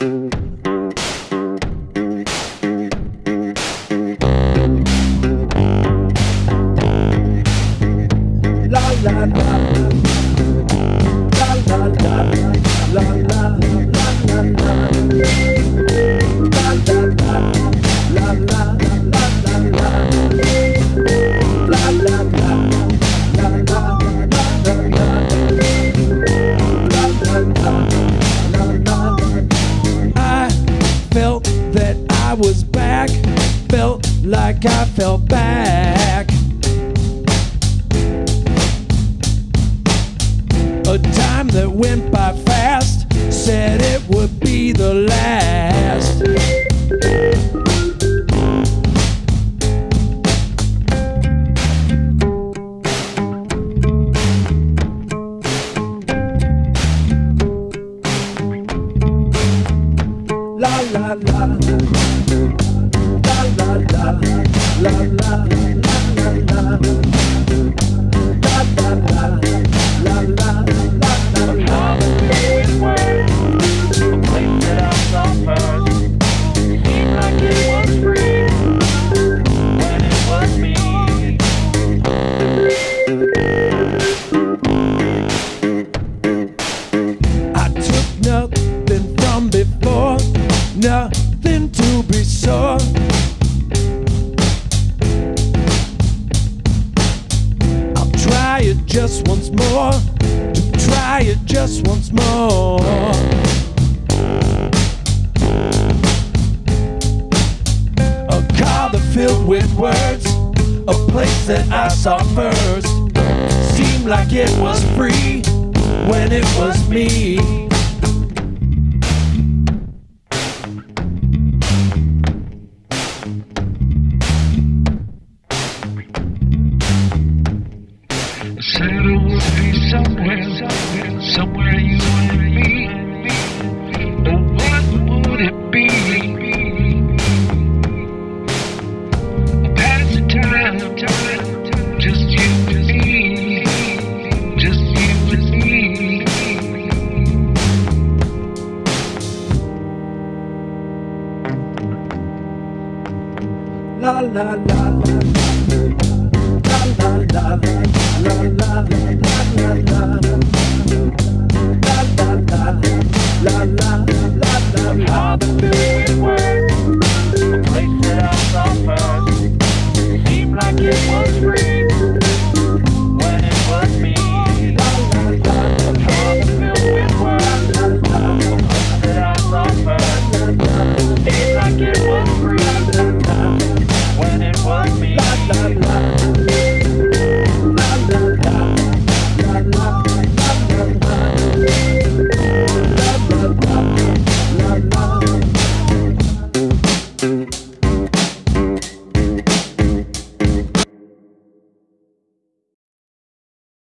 I was back, felt like I fell back. A time that went by fast, said it would be the last. La la la. La la la. La la more, to try it just once more. A car that filled with words, a place that I saw first. Seemed like it was free when it was me. said it would be somewhere, somewhere, you and me. Oh, what would it be? Pass the time, just you and me, just you and me. La la la la la la la la la. la. Seemed like it was free.